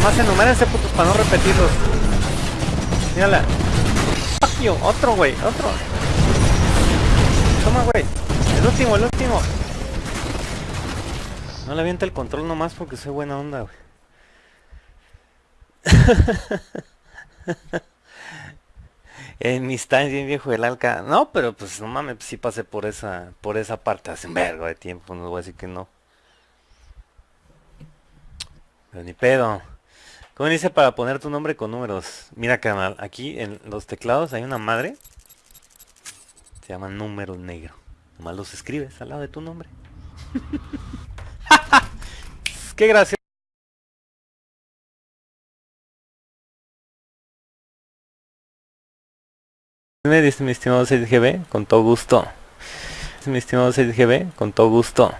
nomás enumérense putos para no repetirlos. Mírala. Fuck otro güey, otro. Toma güey. El último, el último. No le avienta el control nomás porque soy buena onda, güey. en mis times bien viejo el alca. No, pero pues no mames, sí pasé por esa, por esa parte hace un vergo de tiempo, no voy a decir que no. Pero ni pedo. ¿Cómo dice para poner tu nombre con números? Mira canal, aquí en los teclados hay una madre. Se llama número negro. Nomás los escribes al lado de tu nombre. Qué gracia. Me dice mi estimado 6GB, con todo gusto. Mi estimado 6GB, con todo gusto.